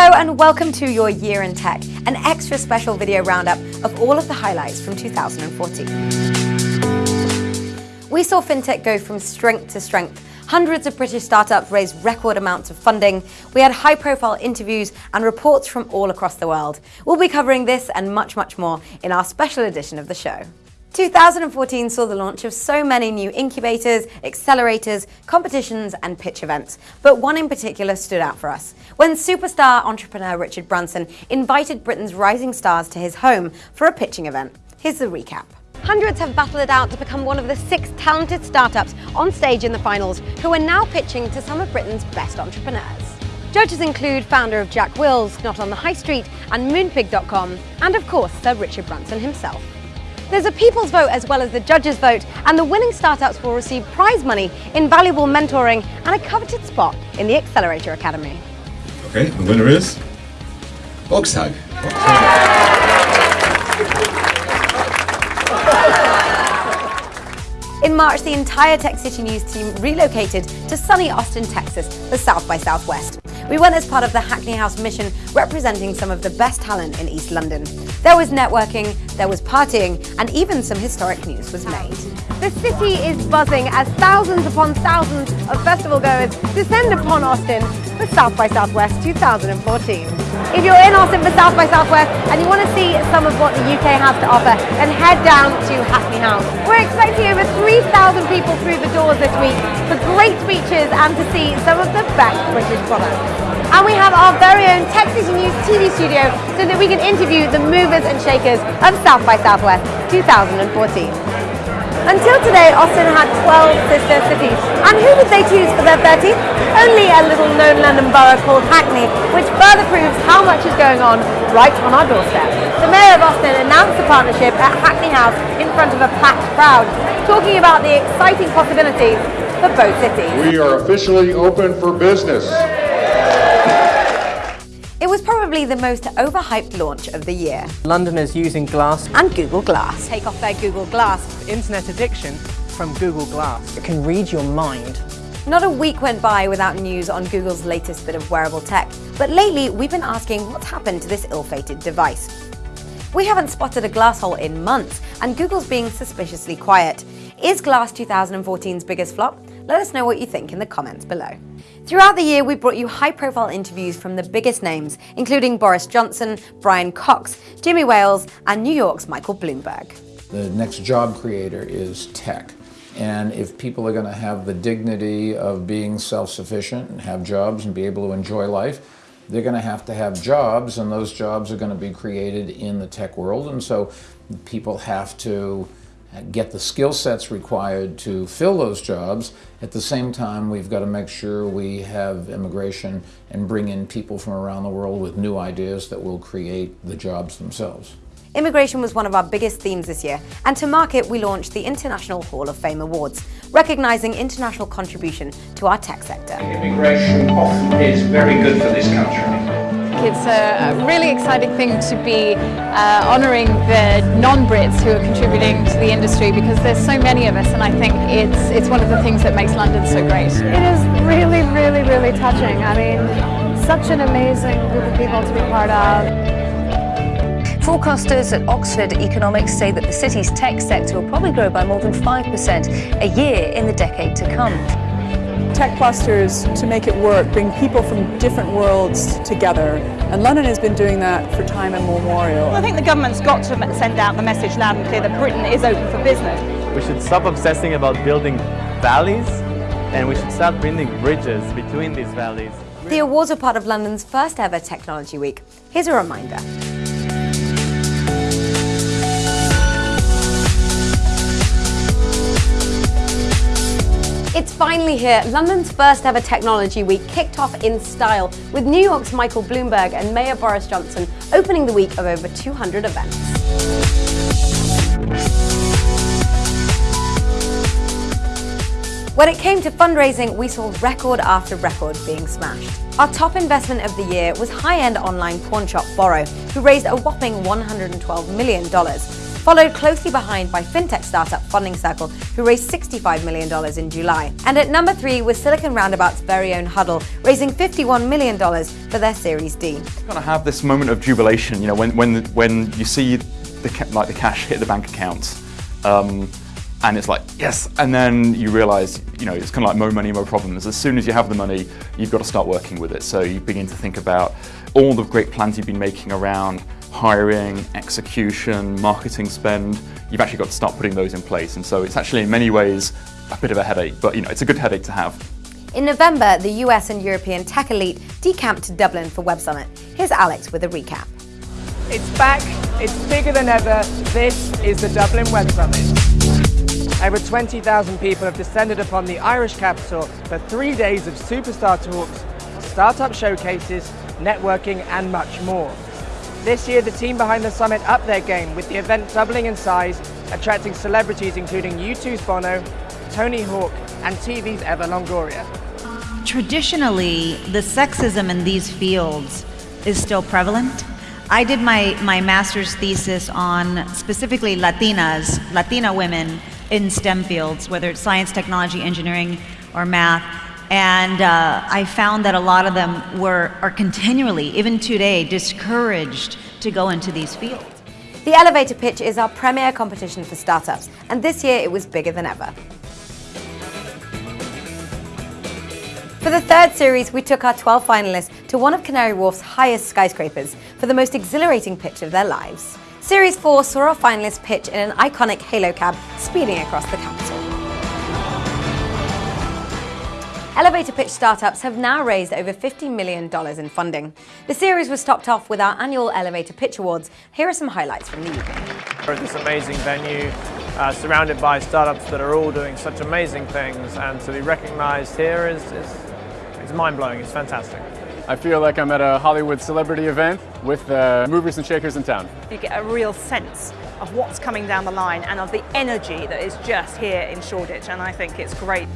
Hello and welcome to Your Year in Tech, an extra special video roundup of all of the highlights from 2014. We saw fintech go from strength to strength. Hundreds of British startups raised record amounts of funding. We had high-profile interviews and reports from all across the world. We'll be covering this and much, much more in our special edition of the show. 2014 saw the launch of so many new incubators, accelerators, competitions and pitch events, but one in particular stood out for us. When superstar entrepreneur Richard Branson invited Britain's rising stars to his home for a pitching event. Here's the recap. Hundreds have battled it out to become one of the six talented startups on stage in the finals who are now pitching to some of Britain's best entrepreneurs. Judges include founder of Jack Wills, Not on the High Street and Moonpig.com, and of course Sir Richard Branson himself. There's a people's vote as well as the judges' vote, and the winning startups will receive prize money, invaluable mentoring, and a coveted spot in the Accelerator Academy. Okay, the winner is Volkstag. In March, the entire Tech City News team relocated to sunny Austin, Texas for South by Southwest. We went as part of the Hackney House mission representing some of the best talent in East London. There was networking, there was partying, and even some historic news was made. The city is buzzing as thousands upon thousands of festival goers descend upon Austin for South by Southwest 2014. If you're in Austin for South by Southwest and you want to see some of what the UK has to offer, then head down to Hackney House. We're expecting over 3,000 people through the doors this week for great speeches and to see some of the best British products. And we have our very own City News TV studio so that we can interview the movers and shakers of South by Southwest 2014. Until today, Austin had 12 sister cities. And who did they choose for their 13th? Only a little known London borough called Hackney, which further proves how much is going on right on our doorstep. The Mayor of Austin announced the partnership at Hackney House in front of a packed crowd, talking about the exciting possibilities for both cities. We are officially open for business. It was probably the most overhyped launch of the year. Londoners using Glass and Google Glass. Take off their Google Glass. Internet addiction from Google Glass. It can read your mind. Not a week went by without news on Google's latest bit of wearable tech, but lately we've been asking what's happened to this ill-fated device. We haven't spotted a glass hole in months, and Google's being suspiciously quiet. Is Glass 2014's biggest flop? Let us know what you think in the comments below. Throughout the year, we brought you high-profile interviews from the biggest names, including Boris Johnson, Brian Cox, Jimmy Wales, and New York's Michael Bloomberg. The next job creator is tech. And if people are going to have the dignity of being self-sufficient and have jobs and be able to enjoy life, they're going to have to have jobs, and those jobs are going to be created in the tech world. And so people have to get the skill sets required to fill those jobs. At the same time, we've got to make sure we have immigration and bring in people from around the world with new ideas that will create the jobs themselves. Immigration was one of our biggest themes this year, and to mark it, we launched the International Hall of Fame Awards, recognizing international contribution to our tech sector. Immigration often is very good for this country. It's a really exciting thing to be uh, honouring the non-Brits who are contributing to the industry because there's so many of us and I think it's, it's one of the things that makes London so great. It is really, really, really touching. I mean, such an amazing group of people to be part of. Forecasters at Oxford Economics say that the city's tech sector will probably grow by more than 5% a year in the decade to come tech clusters to make it work, bring people from different worlds together. And London has been doing that for time immemorial. Well, I think the government's got to send out the message loud and clear that Britain is open for business. We should stop obsessing about building valleys and we should start building bridges between these valleys. The awards are part of London's first ever Technology Week. Here's a reminder. It's finally here. London's first ever Technology Week kicked off in style with New York's Michael Bloomberg and Mayor Boris Johnson opening the week of over 200 events. When it came to fundraising, we saw record after record being smashed. Our top investment of the year was high-end online pawn shop Borro, who raised a whopping $112 million followed closely behind by fintech startup Funding Circle, who raised $65 million in July. And at number three was Silicon Roundabout's very own Huddle, raising $51 million for their Series D. You kind of have this moment of jubilation, you know, when, when, when you see the, like the cash hit the bank account. Um, and it's like, yes, and then you realize, you know, it's kind of like more money, more problems. As soon as you have the money, you've got to start working with it. So you begin to think about all the great plans you've been making around hiring, execution, marketing spend. You've actually got to start putting those in place. And so it's actually in many ways a bit of a headache, but you know, it's a good headache to have. In November, the US and European tech elite decamped to Dublin for Web Summit. Here's Alex with a recap. It's back, it's bigger than ever. This is the Dublin Web Summit. Over 20,000 people have descended upon the Irish capital for three days of superstar talks, startup showcases, networking and much more. This year the team behind the summit upped their game with the event doubling in size, attracting celebrities including U2's Bono, Tony Hawk and TV's Eva Longoria. Traditionally, the sexism in these fields is still prevalent. I did my, my master's thesis on specifically Latinas, Latina women in STEM fields, whether it's science, technology, engineering, or math. And uh, I found that a lot of them were, are continually, even today, discouraged to go into these fields. The Elevator Pitch is our premier competition for startups, and this year it was bigger than ever. For the third series, we took our 12 finalists to one of Canary Wharf's highest skyscrapers for the most exhilarating pitch of their lives. Series 4 saw our finalists pitch in an iconic Hailo cab speeding across the capital. Elevator pitch startups have now raised over $50 million in funding. The series was topped off with our annual Elevator Pitch Awards. Here are some highlights from the evening. We're at this amazing venue, uh, surrounded by startups that are all doing such amazing things, and to be recognized here is, is, is mind-blowing, it's fantastic. I feel like I'm at a Hollywood celebrity event with the movers and shakers in town. You get a real sense of what's coming down the line and of the energy that is just here in Shoreditch and I think it's great.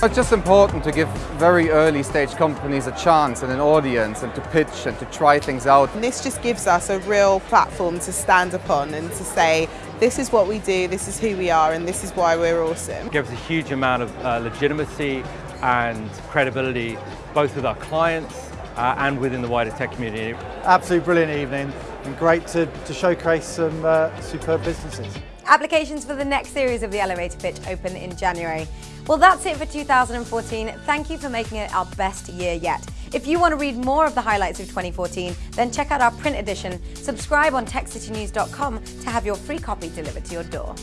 It's just important to give very early stage companies a chance and an audience and to pitch and to try things out. And this just gives us a real platform to stand upon and to say this is what we do, this is who we are and this is why we're awesome. It gives a huge amount of uh, legitimacy and credibility both with our clients uh, and within the wider tech community. Absolutely brilliant evening and great to, to showcase some uh, superb businesses. Applications for the next series of the elevator pitch open in January. Well, that's it for 2014. Thank you for making it our best year yet. If you want to read more of the highlights of 2014, then check out our print edition. Subscribe on techcitynews.com to have your free copy delivered to your door.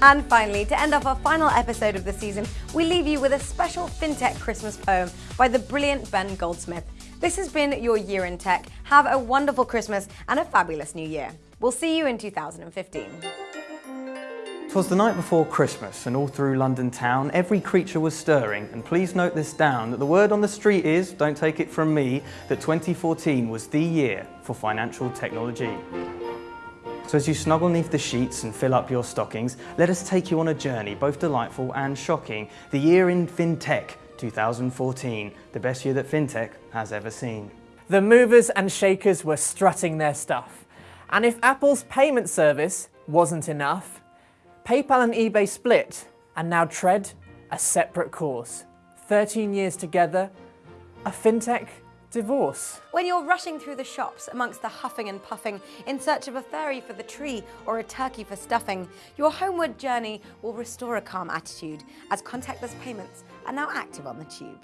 And finally, to end off our final episode of the season, we leave you with a special FinTech Christmas poem by the brilliant Ben Goldsmith. This has been your year in tech. Have a wonderful Christmas and a fabulous new year. We'll see you in 2015. Twas the night before Christmas, and all through London town every creature was stirring, and please note this down, that the word on the street is, don't take it from me, that 2014 was the year for financial technology. So as you snuggle neath the sheets and fill up your stockings, let us take you on a journey, both delightful and shocking. The year in FinTech 2014, the best year that FinTech has ever seen. The movers and shakers were strutting their stuff. And if Apple's payment service wasn't enough, PayPal and eBay split and now tread a separate course. 13 years together, a FinTech divorce. When you're rushing through the shops amongst the huffing and puffing in search of a fairy for the tree or a turkey for stuffing, your homeward journey will restore a calm attitude as contactless payments are now active on the tube.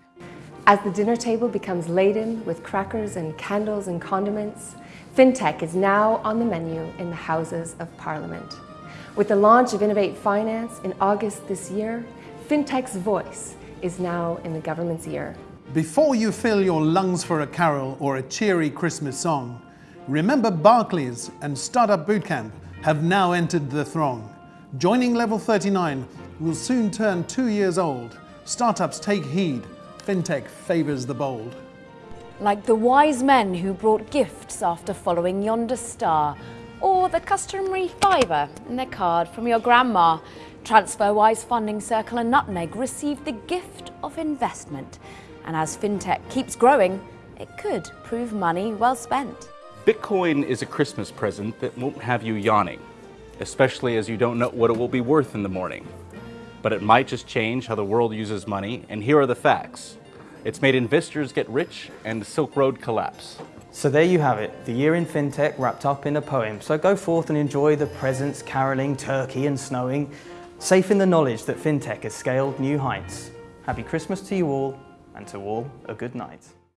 As the dinner table becomes laden with crackers and candles and condiments, FinTech is now on the menu in the Houses of Parliament. With the launch of Innovate Finance in August this year, FinTech's voice is now in the government's ear. Before you fill your lungs for a carol or a cheery Christmas song, remember Barclays and Startup Bootcamp have now entered the throng. Joining Level 39 will soon turn two years old. Startups take heed, FinTech favours the bold. Like the wise men who brought gifts after following yonder star, or the customary fiver in their card from your grandma. TransferWise Funding Circle and Nutmeg received the gift of investment and as fintech keeps growing, it could prove money well spent. Bitcoin is a Christmas present that won't have you yawning. especially as you don't know what it will be worth in the morning. But it might just change how the world uses money, and here are the facts. It's made investors get rich and the Silk Road collapse. So there you have it, the year in fintech wrapped up in a poem. So go forth and enjoy the presents, caroling, turkey and snowing, safe in the knowledge that fintech has scaled new heights. Happy Christmas to you all, and to all a good night.